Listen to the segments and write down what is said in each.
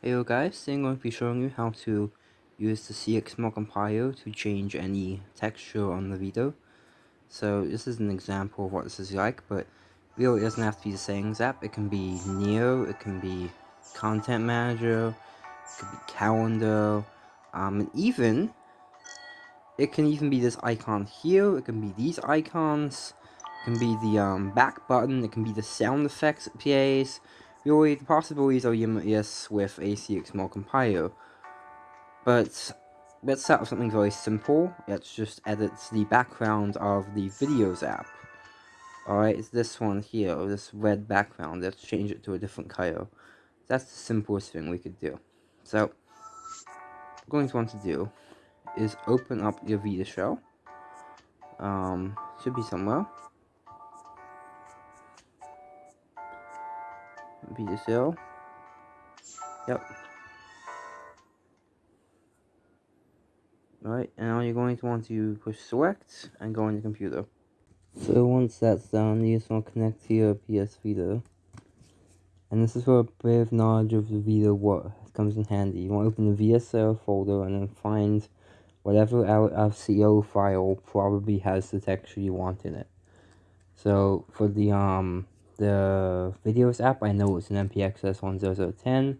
Hey guys, today I'm going to be showing you how to use the CXML compiler to change any texture on the Vita. So this is an example of what this is like, but really it doesn't have to be the settings app. It can be Neo, it can be Content Manager, it could be Calendar, um, and even, it can even be this icon here, it can be these icons, it can be the um, back button, it can be the sound effects it Really, the possibilities are limitless with ACXML compiler. But let's start with something very simple. Let's just edit the background of the videos app. Alright, it's this one here, this red background. Let's change it to a different color. That's the simplest thing we could do. So, what we're going to want to do is open up your VitaShell. Um, should be somewhere. Cell. Yep. Alright, now you're going to want to push select and go on computer. So once that's done, you just want to connect to your PS Vita. And this is for a bit of knowledge of the Vita what comes in handy. You want to open the vs0 folder and then find whatever RCO file probably has the texture you want in it. So for the um the videos app, I know it's an NPXS 10010,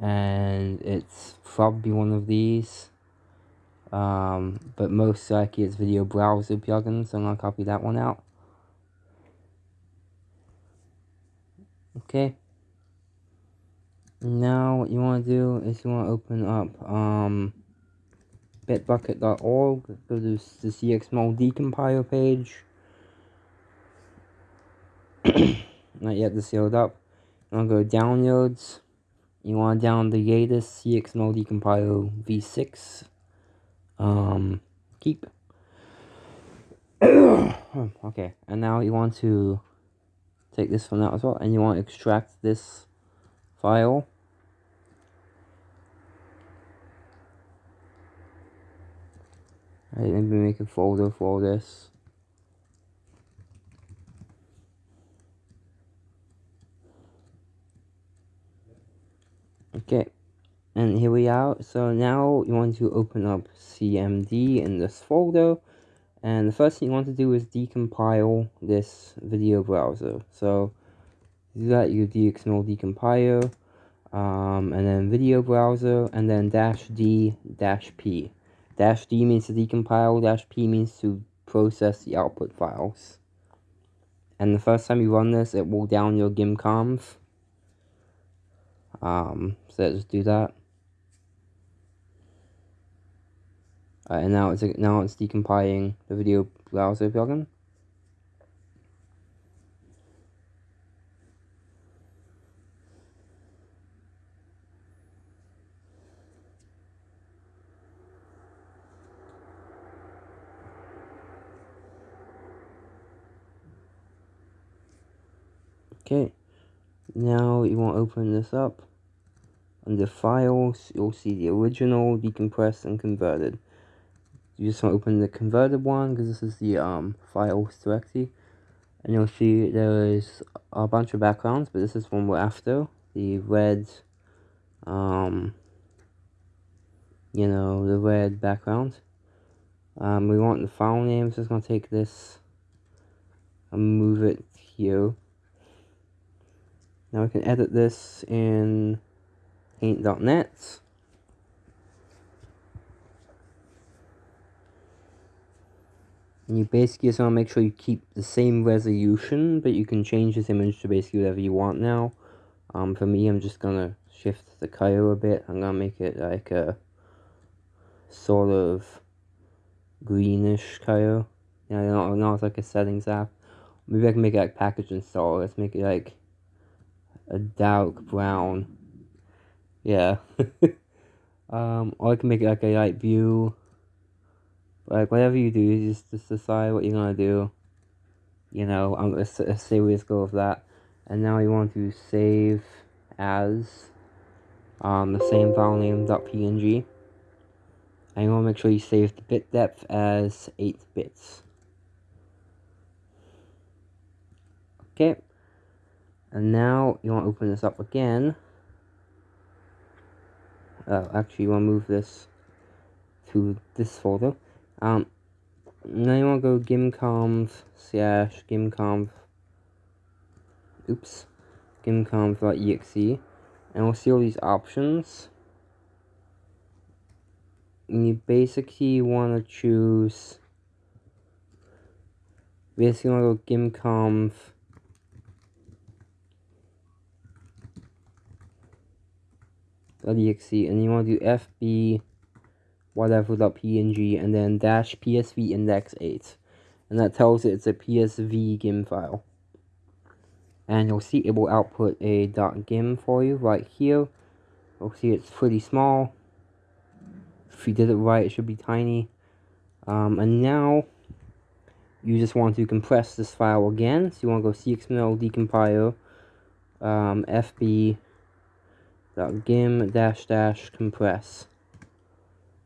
and it's probably one of these. Um, but most likely it's video browser plugin, so I'm gonna copy that one out. Okay. Now what you want to do is you want to open up um, bitbucket.org, go to the CXML decompiler page. not yet sealed up. You want to go downloads. You want to download the latest CXML decompiler v6. Um, keep. okay, and now you want to take this one out as well, and you want to extract this file. Right, maybe make a folder for this. Okay, and here we are. So now you want to open up CMD in this folder. And the first thing you want to do is decompile this video browser. So do that, you CXML decompiler, um, and then video browser, and then dash D dash P. Dash D means to decompile, dash P means to process the output files. And the first time you run this, it will down your gimconv. Um, so let's do that. and now it's now it's decompiling the video browser plugin. Okay, now you want to open this up. Under files, you'll see the original, decompressed, and converted. You just want to open the converted one, because this is the um, files directory. And you'll see there is a bunch of backgrounds, but this is one we're after. The red, um, you know, the red background. Um, we want the file name, so it's going to take this and move it here. Now we can edit this in paint.net. And you basically just want to make sure you keep the same resolution, but you can change this image to basically whatever you want now. Um, for me, I'm just going to shift the color a bit. I'm going to make it like a sort of greenish color. Yeah, know, now it's like a settings app. Maybe I can make it like package install. Let's make it like a dark brown. Yeah. um, or I can make it like a light blue. Like, whatever you do, you just, just decide what you're gonna do. You know, I'm, gonna say we just go with that. And now you want to save as um, the same file name .png. And you want to make sure you save the bit depth as 8 bits. Okay. And now you want to open this up again uh, actually you want to move this to this folder. Um, now you want to go gimconv slash gimconv, oops, gimconv.exe, and we'll see all these options. And you basically want to choose, basically want to go gimconv .exe and you want to do fb whatever.png and then dash psv index 8 and that tells it it's a psv gim file. And you'll see it will output a .gim for you right here. You'll see it's pretty small. If you did it right it should be tiny. Um, and now you just want to compress this file again. So you want to go cxml decompiler um, fb gim dash dash compress.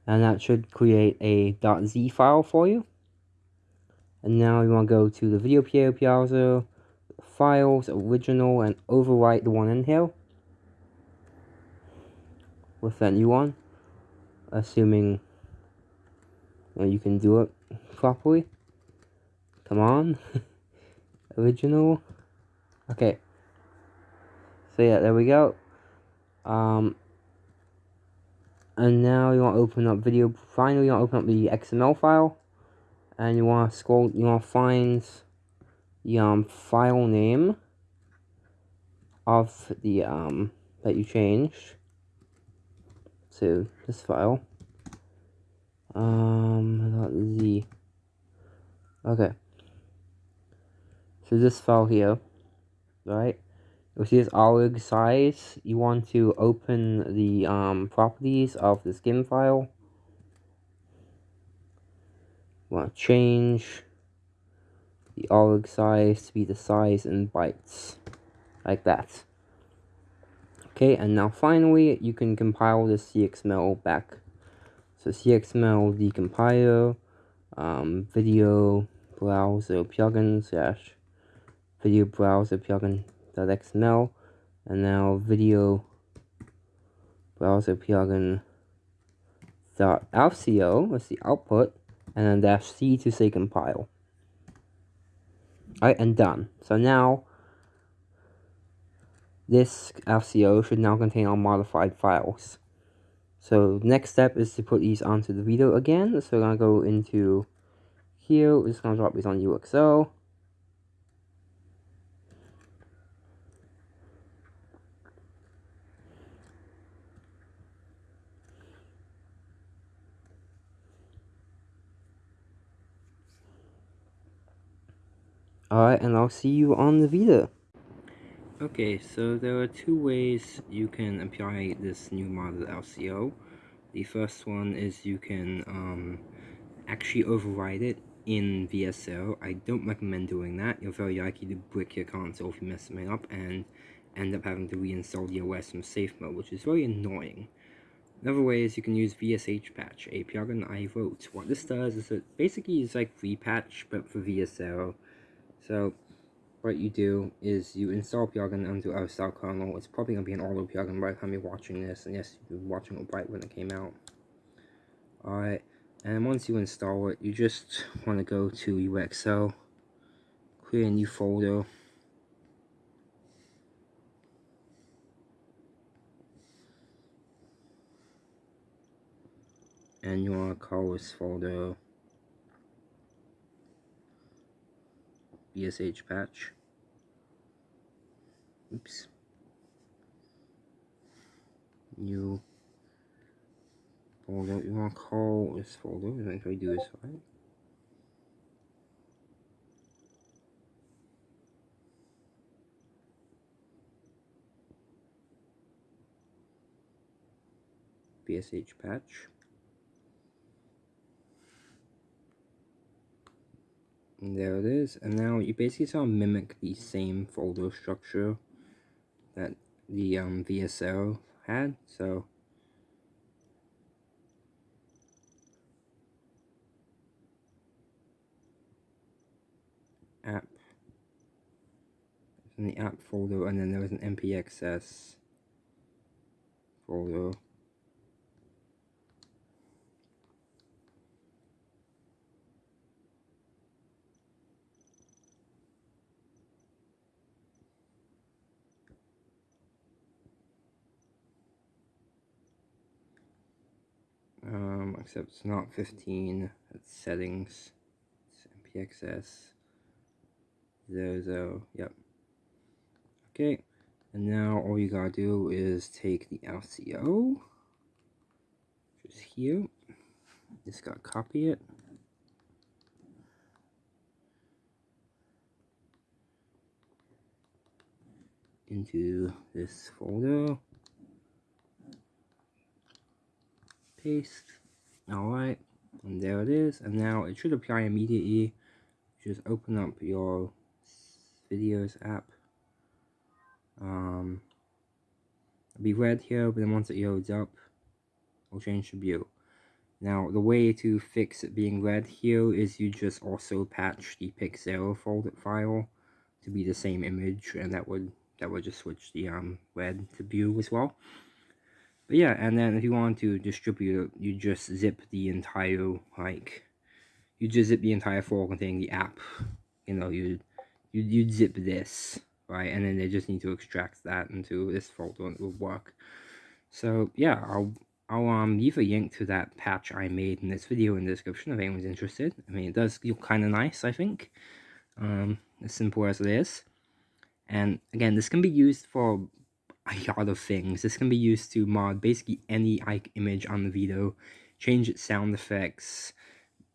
And that should create a .z file for you. And now you want to go to the video player browser files original and overwrite the one in here. With that new one assuming you can do it properly. Come on original. Okay. So yeah there we go um, and now you want to open up video, finally you want to open up the XML file, and you want to scroll, you want to find the um, file name of the, um, that you changed to this file. Um, .z. Okay. So this file here, right? You'll see this orig size. You want to open the um, properties of the skin file. You want to change the orig size to be the size in bytes. Like that. Okay, and now finally, you can compile the CXML back. So CXML decompiler, um, video browser plugin slash video browser plugin .xml and now Vita browser plugin dot .rco is the output and then dash c to say compile. Alright, and done. So now this RCO should now contain all modified files. So next step is to put these onto the video again. So we're gonna go into here, we're just gonna drop these on ux0. Alright, and I'll see you on the Vita. Okay, so there are two ways you can apply this new model RCO. The first one is you can um, actually override it in vs0. I don't recommend doing that. You're very likely to brick your console if you mess something up and end up having to reinstall the OS from safe mode, which is very annoying. Another way is you can use VSH patch, a plugin I wrote. What this does is it basically is like repatch, but for vs0. So what you do is you install plugin onto our style kernel. It's probably going to be an auto plugin by the time you're watching this. And yes, you're watching it right when it came out. Alright, and once you install it, you just want to go to ux0, create a new folder. And you want to call this folder VSH patch. Oops. New folder. You want to call this folder. If I do this right. VSH patch. There it is. And now you basically sort of mimic the same folder structure that the um, vs0 had. So app in the app folder and then there was an npxs folder except it's not 15, it's settings, it's NPXS, 00, yep. Okay, and now all you gotta do is take the RCO, which is here, just gotta copy it, into this folder. Paste. Alright, and there it is. And now it should apply immediately. Just open up your videos app. Um, it'll be red here, but then once it loads up, it'll change to blue. Now, the way to fix it being red here is you just also patch the pixel folder file to be the same image, and that would that would just switch the um, red to blue as well. But yeah, and then if you want to distribute it, you just zip the entire, like, you just zip the entire folder containing the app. You know, you you you zip this, right? And then they just need to extract that into this folder and it will work. So yeah, I'll I'll um leave a link to that patch I made in this video in the description if anyone's interested. I mean, it does look kind of nice, I think. Um, as simple as it is. And again, this can be used for a lot of things. This can be used to mod basically any Ike image on the Vita, change its sound effects,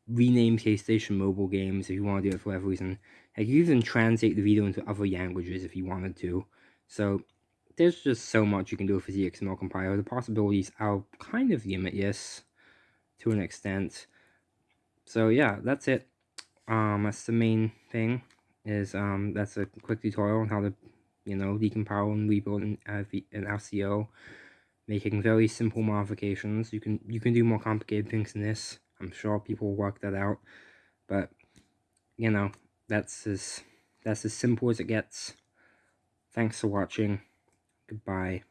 rename PlayStation mobile games if you want to do it for whatever reason. Like you even translate the Vita into other languages if you wanted to. So there's just so much you can do with the XML compiler. The possibilities are kind of limitless to an extent. So yeah, that's it. Um, that's the main thing is um, that's a quick tutorial on how to, you know, decompile and rebuild an, uh, an RCO, making very simple modifications. You can you can do more complicated things than this. I'm sure people will work that out, but you know that's as that's as simple as it gets. Thanks for watching. Goodbye.